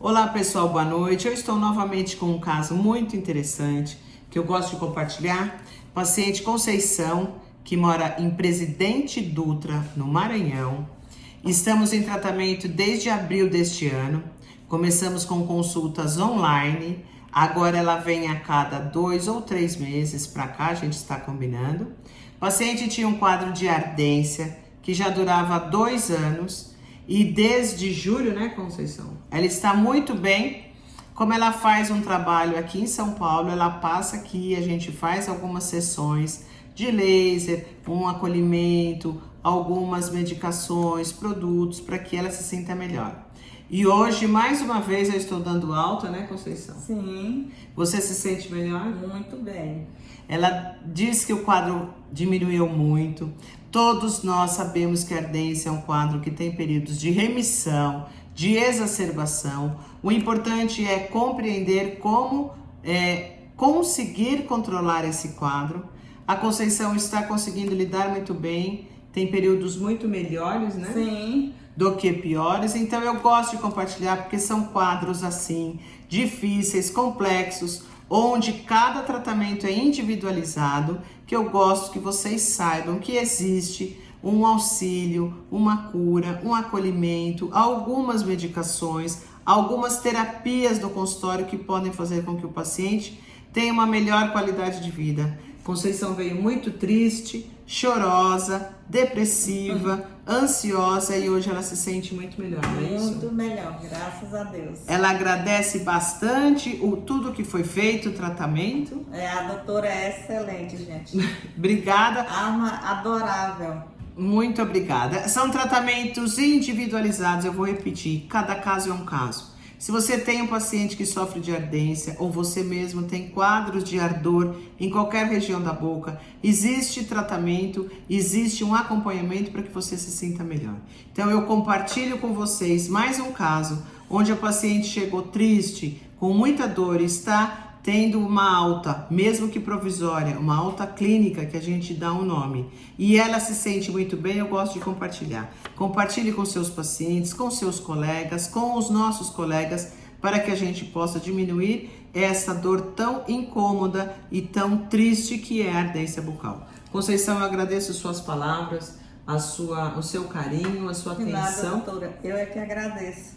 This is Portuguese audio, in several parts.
Olá pessoal, boa noite. Eu estou novamente com um caso muito interessante que eu gosto de compartilhar. Paciente Conceição, que mora em Presidente Dutra, no Maranhão. Estamos em tratamento desde abril deste ano. Começamos com consultas online. Agora ela vem a cada dois ou três meses para cá, a gente está combinando. O paciente tinha um quadro de ardência que já durava dois anos e desde julho, né, Conceição? Ela está muito bem. Como ela faz um trabalho aqui em São Paulo, ela passa aqui, a gente faz algumas sessões de laser, um acolhimento, algumas medicações, produtos para que ela se sinta melhor. E hoje, mais uma vez, eu estou dando alta, né, Conceição? Sim. Você se sente melhor? Muito bem. Ela diz que o quadro diminuiu muito. Todos nós sabemos que a ardência é um quadro que tem períodos de remissão, de exacerbação. O importante é compreender como é, conseguir controlar esse quadro. A Conceição está conseguindo lidar muito bem, tem períodos muito melhores, né? Sim. Do que piores. Então eu gosto de compartilhar porque são quadros assim, difíceis, complexos, onde cada tratamento é individualizado, que eu gosto que vocês saibam que existe um auxílio, uma cura, um acolhimento, algumas medicações, algumas terapias do consultório que podem fazer com que o paciente tenha uma melhor qualidade de vida. Conceição veio muito triste, chorosa, depressiva, ansiosa e hoje ela se sente muito melhor, não é isso? Muito melhor, graças a Deus. Ela agradece bastante o tudo que foi feito, o tratamento. É, a doutora é excelente, gente. Obrigada. Alma adorável. Muito obrigada. São tratamentos individualizados, eu vou repetir, cada caso é um caso. Se você tem um paciente que sofre de ardência ou você mesmo tem quadros de ardor em qualquer região da boca, existe tratamento, existe um acompanhamento para que você se sinta melhor. Então eu compartilho com vocês mais um caso onde a paciente chegou triste, com muita dor, está tendo uma alta, mesmo que provisória, uma alta clínica que a gente dá um nome, e ela se sente muito bem, eu gosto de compartilhar. Compartilhe com seus pacientes, com seus colegas, com os nossos colegas, para que a gente possa diminuir essa dor tão incômoda e tão triste que é a ardência bucal. Conceição, eu agradeço suas palavras, a sua, o seu carinho, a sua De atenção. Nada, doutora. Eu é que agradeço.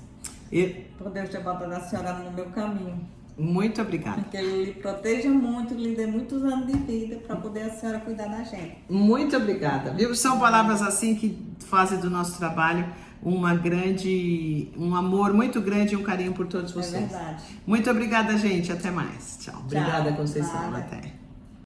E... Por Deus ter botado a senhora no meu caminho. Muito obrigada. Que ele lhe proteja muito, lhe dê muitos anos de vida para poder a senhora cuidar da gente. Muito obrigada. Viu? São palavras assim que fazem do nosso trabalho uma grande, um amor muito grande e um carinho por todos vocês. É verdade. Muito obrigada, gente. Até mais. Tchau. Obrigada. Conceição. Nada. Até.